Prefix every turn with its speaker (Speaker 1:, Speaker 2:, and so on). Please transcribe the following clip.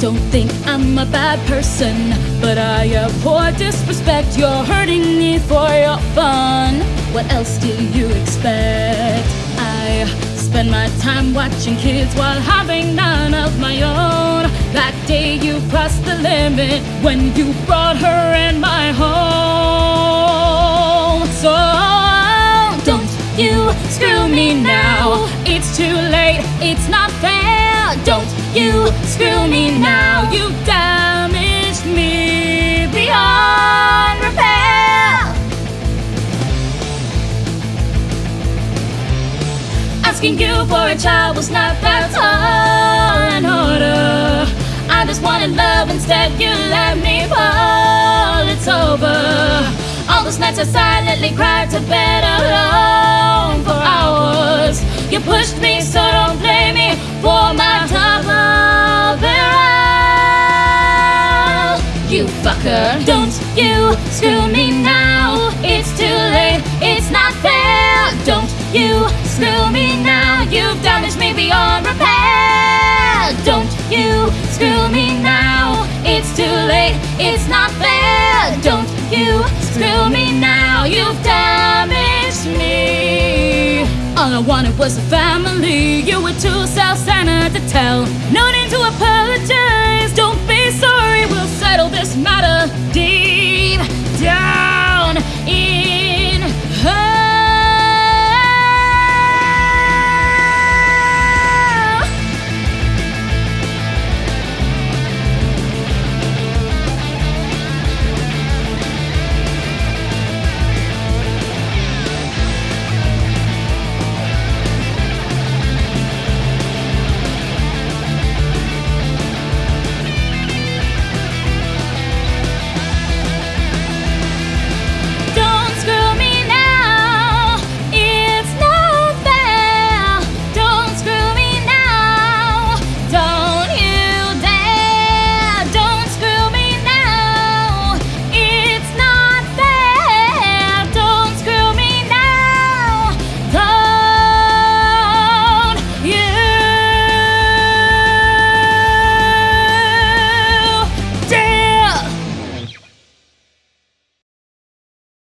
Speaker 1: don't think I'm a bad person, but I abhor disrespect. You're hurting me for your fun. What else do you expect? I spend my time watching kids while having none of my own. That day you crossed the limit when you brought her in my home. So don't you screw me now. It's too late, it's not fair. Don't you screw me now. You damaged me beyond repair. Asking you for a child was not that tall in order. I just wanted love, instead you let me fall. It's over. All those nights I silently cried to bed alone Fucker, don't you screw me now. It's too late, it's not fair. Don't you screw me now. You've damaged me beyond repair. Don't you screw me now. It's too late, it's not fair. Don't you screw me now. You've damaged me. All I wanted was a family. You were too self-centered